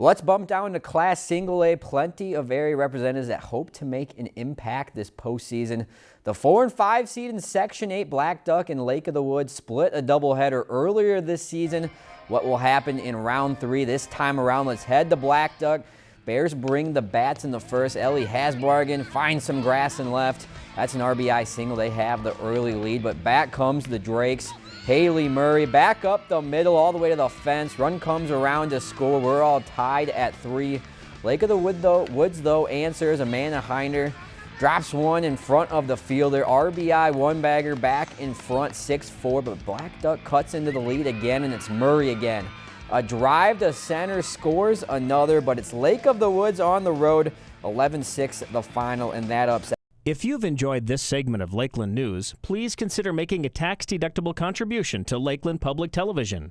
Let's bump down to Class Single A. Plenty of area representatives that hope to make an impact this postseason. The 4 and 5 seed in Section 8 Black Duck and Lake of the Woods split a doubleheader earlier this season. What will happen in round three this time around? Let's head to Black Duck. Bears bring the bats in the first. Ellie Hasbargen finds some grass and left. That's an RBI single. They have the early lead, but back comes the Drakes. Haley Murray back up the middle all the way to the fence. Run comes around to score. We're all tied at three. Lake of the Wood though, Woods though answers. Amanda Hinder drops one in front of the fielder. RBI one bagger back in front 6-4, but Black Duck cuts into the lead again and it's Murray again. A drive to center scores another, but it's Lake of the Woods on the road. 11-6 the final and that upset. If you've enjoyed this segment of Lakeland News, please consider making a tax-deductible contribution to Lakeland Public Television.